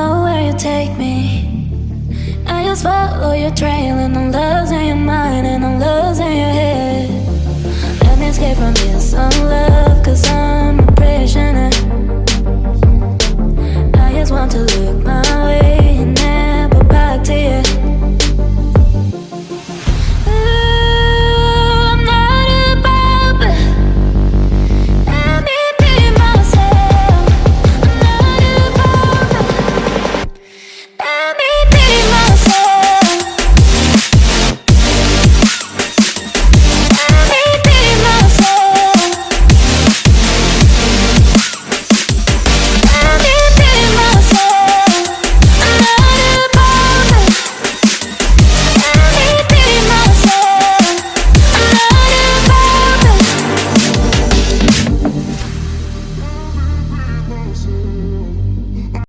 know where you take me. I just follow your trail, and I'm losing your mind, and I'm losing.